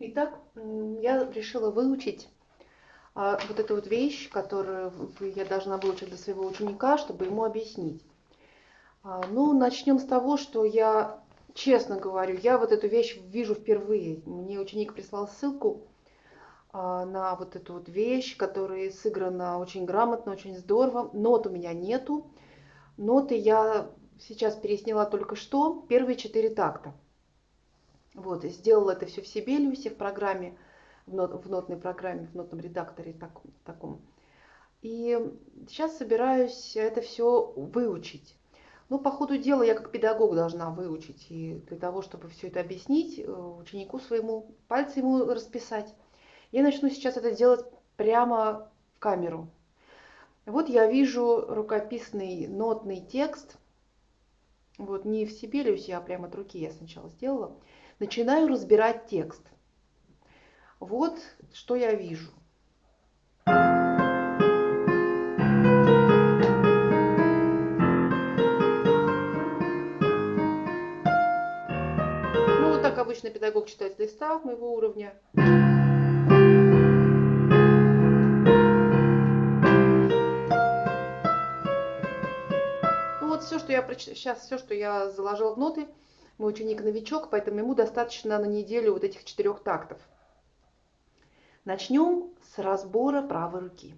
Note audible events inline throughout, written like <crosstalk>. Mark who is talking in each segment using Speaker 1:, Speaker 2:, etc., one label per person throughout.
Speaker 1: Итак, я решила выучить а, вот эту вот вещь, которую я должна выучить для своего ученика, чтобы ему объяснить. А, ну, начнем с того, что я, честно говорю, я вот эту вещь вижу впервые. Мне ученик прислал ссылку а, на вот эту вот вещь, которая сыграна очень грамотно, очень здорово. Нот у меня нету. Ноты я сейчас пересняла только что, первые четыре такта. Вот, сделала это все в Сибелиусе, в программе, в, нот, в нотной программе, в нотном редакторе так, таком. И сейчас собираюсь это все выучить. Ну, по ходу дела я как педагог должна выучить. И для того, чтобы все это объяснить э, ученику своему, пальцы ему расписать, я начну сейчас это делать прямо в камеру. Вот я вижу рукописный нотный текст. Вот не в Сибелиусе, а прямо от руки я сначала сделала начинаю разбирать текст. Вот что я вижу. Ну, вот так обычно педагог читает листа моего уровня. Ну вот все, что я сейчас все, что я заложила в ноты, мой ученик новичок, поэтому ему достаточно на неделю вот этих четырех тактов. Начнем с разбора правой руки.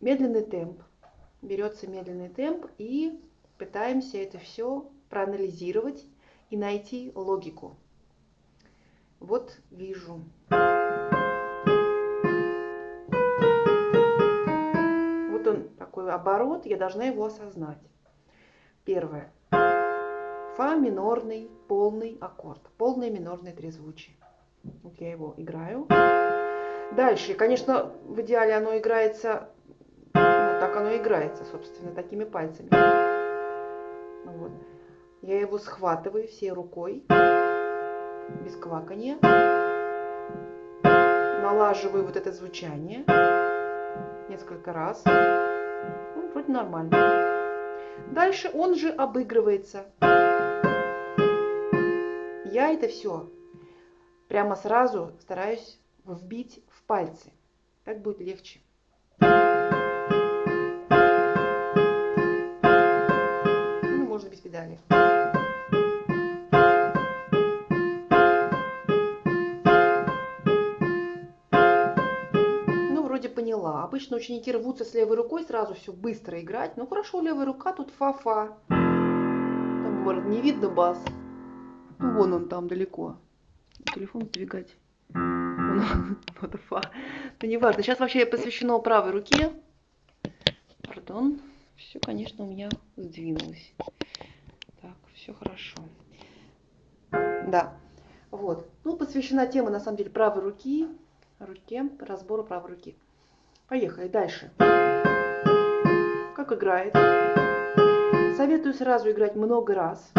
Speaker 1: Медленный темп. Берется медленный темп и пытаемся это все проанализировать и найти логику. Вот вижу. Вот он такой оборот, я должна его осознать. Первое. Фа минорный полный аккорд, полное минорное трезвучие. Вот я его играю. Дальше, конечно, в идеале оно играется, ну, так оно играется, собственно, такими пальцами. Вот. Я его схватываю всей рукой, без квакания. Налаживаю вот это звучание несколько раз. Ну, вроде нормально. Дальше он же обыгрывается я это все прямо сразу стараюсь вбить в пальцы. Так будет легче. Ну, можно без педали. Ну, поняла. Обычно ученики рвутся с левой рукой сразу все быстро играть. Ну, хорошо, левая рука, тут фа-фа. Там, может, не видно бас. Ну, вон он там далеко. Телефон сдвигать. Вот <laughs> фа. Ну, неважно. Сейчас вообще посвящено правой руке. Пардон. Все, конечно, у меня сдвинулось. Так, все хорошо. Да. Вот. Ну, посвящена тема, на самом деле, правой руки. Руке, разбору правой руки. Поехали дальше. Как играет? Советую сразу играть много раз.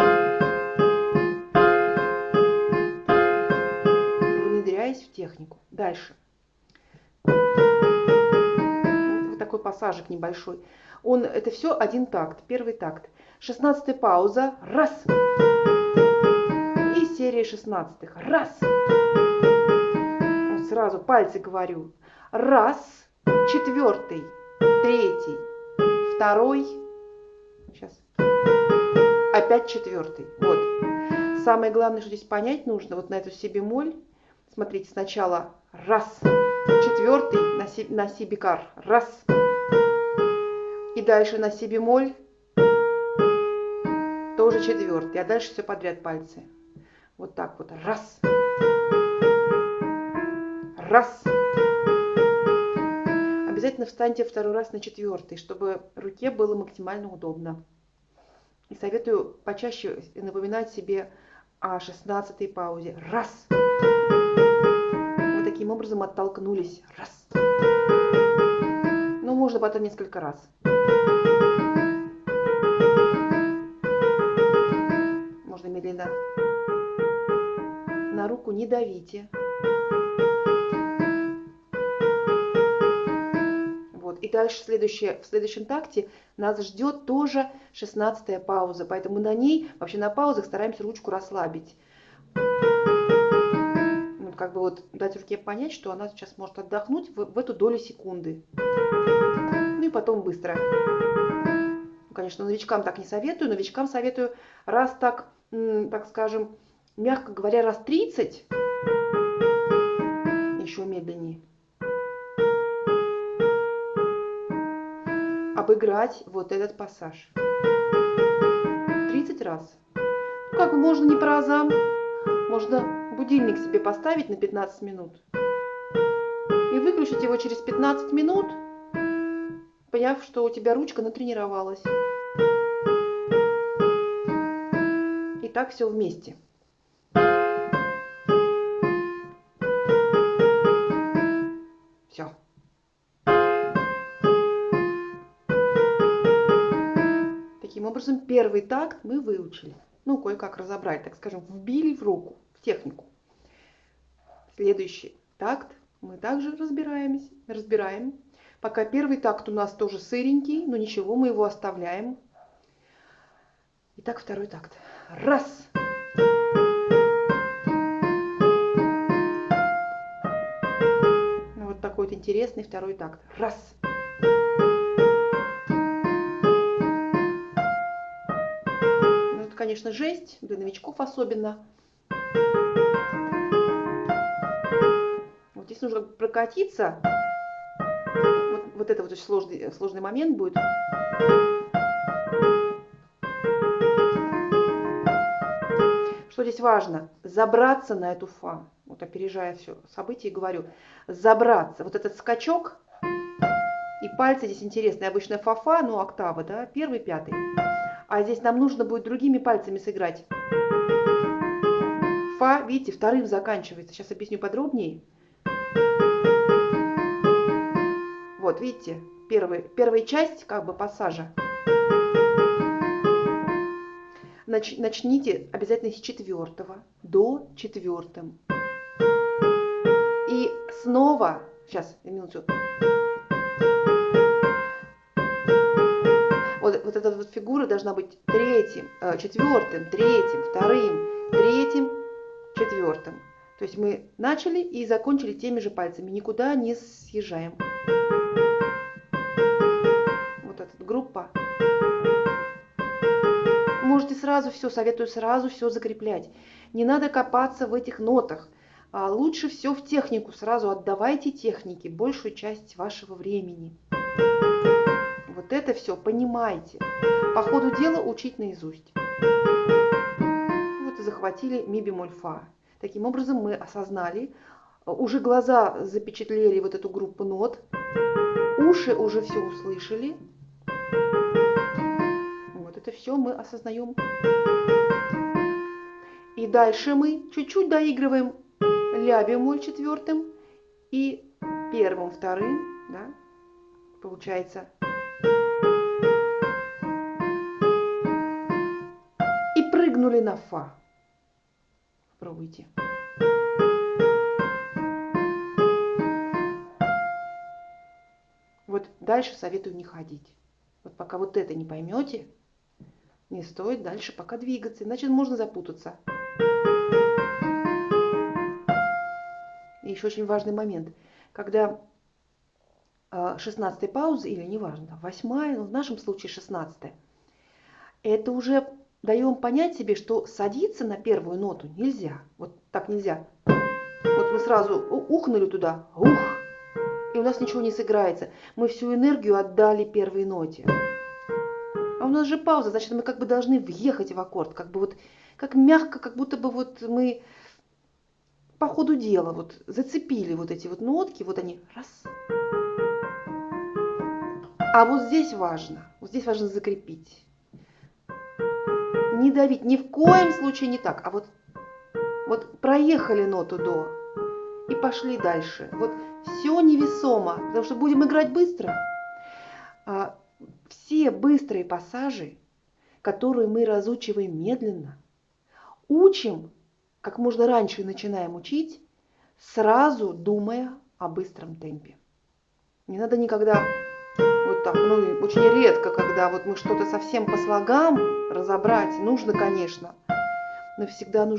Speaker 1: Технику. Дальше. Вот такой пассажик небольшой. Он, это все один такт, первый такт. Шестнадцатая пауза. Раз. И серия шестнадцатых. Раз. Вот сразу пальцы говорю. Раз. Четвертый. Третий. Второй. Сейчас. Опять четвертый. Вот. Самое главное, что здесь понять нужно, вот на эту си бемоль, Смотрите, сначала раз, четвертый на си, на си бикар, раз. И дальше на си бемоль, тоже четвертый. А дальше все подряд пальцы. Вот так вот, раз. Раз. Обязательно встаньте второй раз на четвертый, чтобы руке было максимально удобно. И советую почаще напоминать себе о шестнадцатой паузе. Раз. Раз таким образом оттолкнулись. Раз. Ну, можно потом несколько раз. Можно медленно. На руку не давите. Вот. И дальше следующее, в следующем такте нас ждет тоже 16 пауза. Поэтому на ней, вообще на паузах стараемся ручку расслабить. Как бы вот дать руке понять, что она сейчас может отдохнуть в, в эту долю секунды. Ну и потом быстро. Ну, конечно, новичкам так не советую, новичкам советую раз так, так скажем, мягко говоря, раз 30, еще медленнее. Обыграть вот этот пассаж. 30 раз. Ну, как можно не по разам, можно будильник себе поставить на 15 минут и выключить его через 15 минут, поняв, что у тебя ручка натренировалась. И так все вместе. Все. Таким образом, первый такт мы выучили ну, кое-как разобрать, так скажем, вбили в руку, в технику. Следующий такт мы также разбираемся, разбираем. Пока первый такт у нас тоже сыренький, но ничего, мы его оставляем. Итак, второй такт. Раз. Ну, вот такой вот интересный второй такт. Раз. конечно, жесть, для новичков особенно. Вот здесь нужно прокатиться. Вот, вот это вот очень сложный, сложный момент будет. Что здесь важно? Забраться на эту фа. Вот опережая все события, говорю. Забраться. Вот этот скачок. И пальцы здесь интересные. Обычная фа-фа, ну октава, да, первый, пятый. А здесь нам нужно будет другими пальцами сыграть. Фа, видите, вторым заканчивается. Сейчас объясню подробнее. Вот, видите, первый, первая часть как бы пассажа. Нач, начните обязательно с четвертого до четвертым. И снова, сейчас, минуту. вот, вот эта вот фигура должна быть третьим, э, четвертым, третьим, вторым, третьим, четвертым. То есть мы начали и закончили теми же пальцами, никуда не съезжаем. Вот эта группа. Можете сразу все, советую сразу все закреплять. Не надо копаться в этих нотах. А лучше все в технику, сразу отдавайте технике большую часть вашего времени вот это все понимайте. По ходу дела учить наизусть. Вот и захватили ми бемоль фа. Таким образом мы осознали, уже глаза запечатлели вот эту группу нот, уши уже все услышали. Вот это все мы осознаем. И дальше мы чуть-чуть доигрываем ля бемоль четвертым и первым, вторым, да, получается прыгнули на фа. Попробуйте. Вот дальше советую не ходить. Вот пока вот это не поймете, не стоит дальше пока двигаться, иначе можно запутаться. И еще очень важный момент. Когда 16 пауза, или неважно, 8, но в нашем случае 16, это уже даем понять себе, что садиться на первую ноту нельзя. Вот так нельзя. Вот мы сразу ухнули туда, ух, и у нас ничего не сыграется. Мы всю энергию отдали первой ноте. А у нас же пауза, значит, мы как бы должны въехать в аккорд, как бы вот, как мягко, как будто бы вот мы по ходу дела вот зацепили вот эти вот нотки, вот они, раз. А вот здесь важно, вот здесь важно закрепить не давить, ни в коем случае не так, а вот, вот проехали ноту до и пошли дальше. Вот все невесомо, потому что будем играть быстро. А, все быстрые пассажи, которые мы разучиваем медленно, учим, как можно раньше начинаем учить, сразу думая о быстром темпе. Не надо никогда вот так, ну очень редко, когда вот мы что-то совсем по слогам разобрать, нужно, конечно, но всегда нужно